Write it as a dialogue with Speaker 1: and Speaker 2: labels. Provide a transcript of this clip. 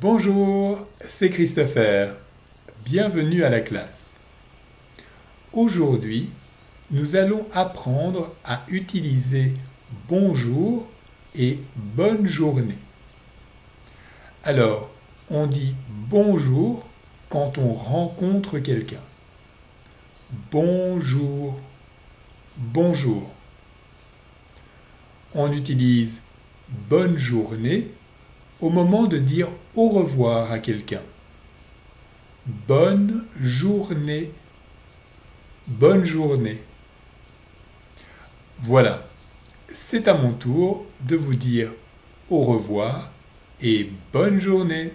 Speaker 1: Bonjour, c'est Christopher. Bienvenue à la classe. Aujourd'hui, nous allons apprendre à utiliser bonjour et bonne journée. Alors, on dit bonjour quand on rencontre quelqu'un. Bonjour, bonjour. On utilise bonne journée au moment de dire au revoir à quelqu'un. Bonne journée. Bonne journée. Voilà, c'est à mon tour de vous dire au revoir et bonne journée.